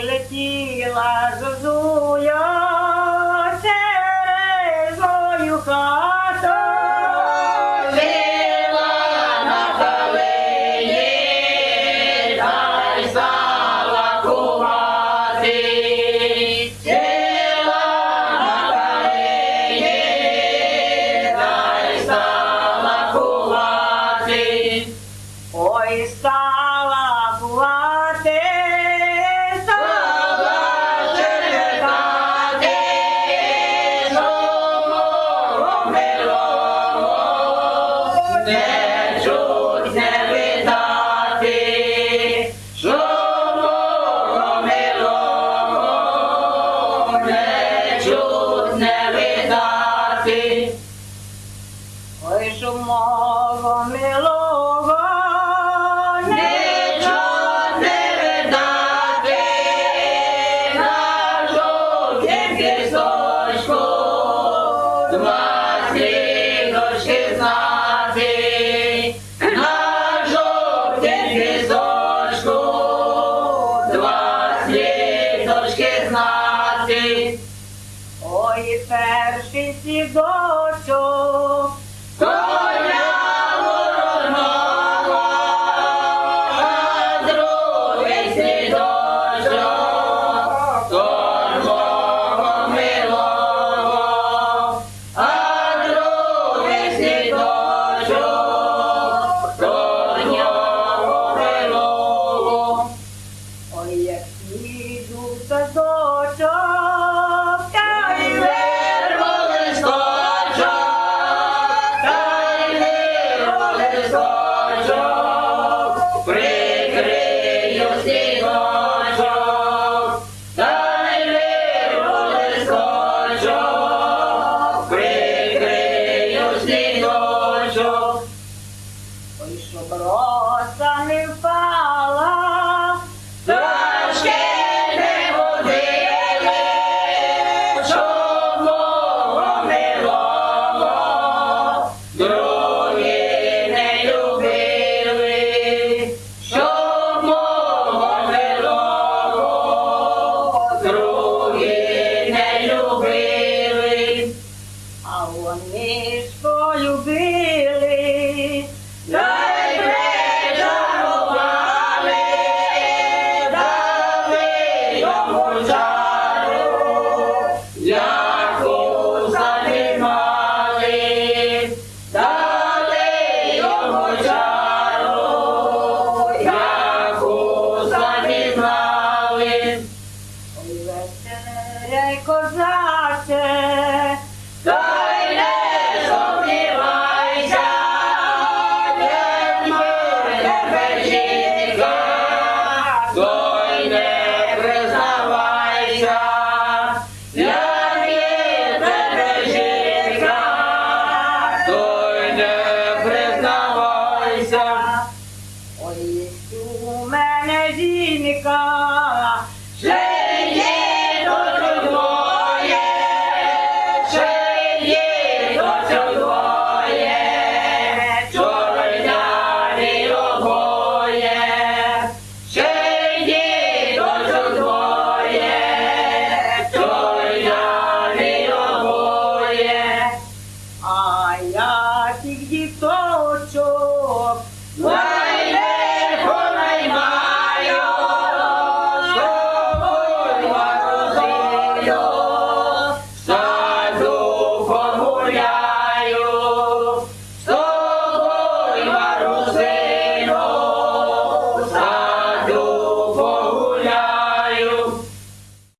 ele que lá Jesus чудне видати, ой шумово милого, чудне видати, на жовтім пісочку, два сіночки знати, на жовтім пісочку. quero sentir. but all का